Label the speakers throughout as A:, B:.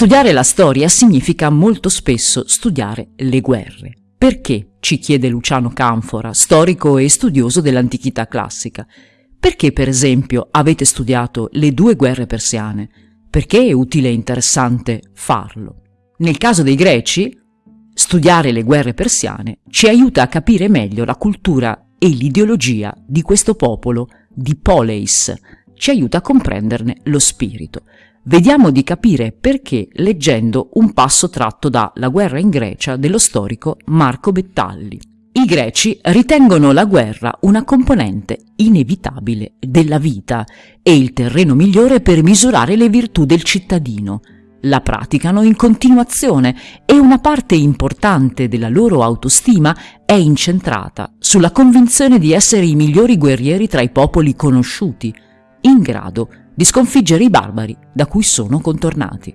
A: Studiare la storia significa molto spesso studiare le guerre. Perché? ci chiede Luciano Canfora, storico e studioso dell'antichità classica. Perché, per esempio, avete studiato le due guerre persiane? Perché è utile e interessante farlo? Nel caso dei greci, studiare le guerre persiane ci aiuta a capire meglio la cultura e l'ideologia di questo popolo di Poleis, ci aiuta a comprenderne lo spirito. Vediamo di capire perché leggendo un passo tratto da La guerra in Grecia dello storico Marco Bettalli. I greci ritengono la guerra una componente inevitabile della vita e il terreno migliore per misurare le virtù del cittadino. La praticano in continuazione e una parte importante della loro autostima è incentrata sulla convinzione di essere i migliori guerrieri tra i popoli conosciuti, in grado di sconfiggere i barbari da cui sono contornati.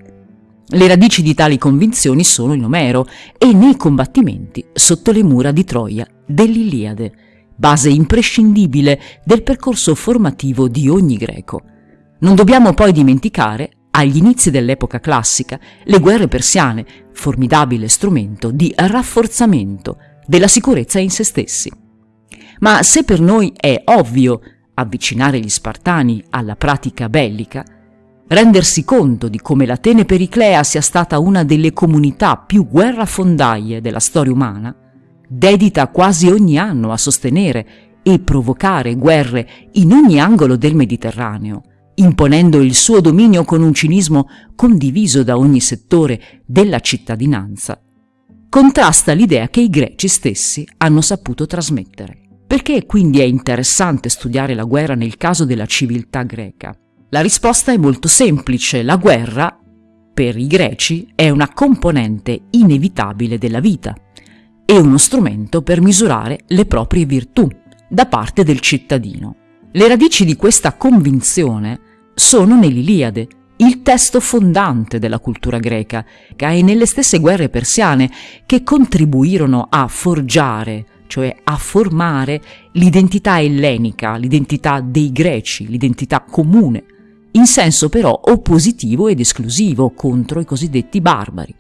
A: Le radici di tali convinzioni sono in Omero e nei combattimenti sotto le mura di Troia dell'Iliade, base imprescindibile del percorso formativo di ogni greco. Non dobbiamo poi dimenticare, agli inizi dell'epoca classica, le guerre persiane, formidabile strumento di rafforzamento della sicurezza in se stessi. Ma se per noi è ovvio avvicinare gli Spartani alla pratica bellica, rendersi conto di come l'Atene Periclea sia stata una delle comunità più guerrafondaie della storia umana, dedita quasi ogni anno a sostenere e provocare guerre in ogni angolo del Mediterraneo, imponendo il suo dominio con un cinismo condiviso da ogni settore della cittadinanza, contrasta l'idea che i greci stessi hanno saputo trasmettere. Perché quindi è interessante studiare la guerra nel caso della civiltà greca? La risposta è molto semplice. La guerra, per i greci, è una componente inevitabile della vita e uno strumento per misurare le proprie virtù da parte del cittadino. Le radici di questa convinzione sono nell'Iliade, il testo fondante della cultura greca, e nelle stesse guerre persiane che contribuirono a forgiare cioè a formare l'identità ellenica, l'identità dei greci, l'identità comune, in senso però oppositivo ed esclusivo contro i cosiddetti barbari.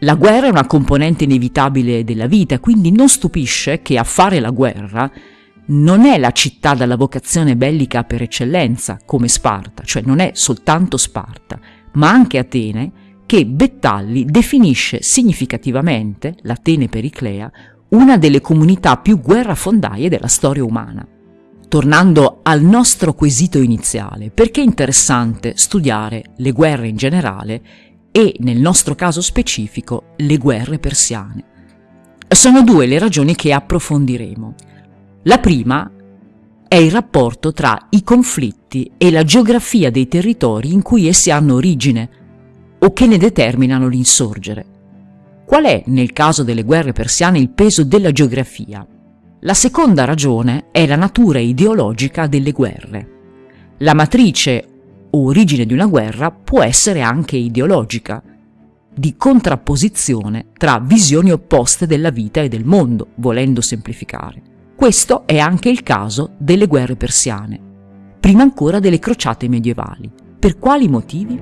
A: La guerra è una componente inevitabile della vita, quindi non stupisce che a fare la guerra non è la città dalla vocazione bellica per eccellenza, come Sparta, cioè non è soltanto Sparta, ma anche Atene, che Bettalli definisce significativamente, l'Atene Periclea, una delle comunità più guerrafondaie della storia umana. Tornando al nostro quesito iniziale, perché è interessante studiare le guerre in generale e, nel nostro caso specifico, le guerre persiane? Sono due le ragioni che approfondiremo. La prima è il rapporto tra i conflitti e la geografia dei territori in cui essi hanno origine o che ne determinano l'insorgere. Qual è, nel caso delle guerre persiane, il peso della geografia? La seconda ragione è la natura ideologica delle guerre. La matrice o origine di una guerra può essere anche ideologica, di contrapposizione tra visioni opposte della vita e del mondo, volendo semplificare. Questo è anche il caso delle guerre persiane, prima ancora delle crociate medievali. Per quali motivi?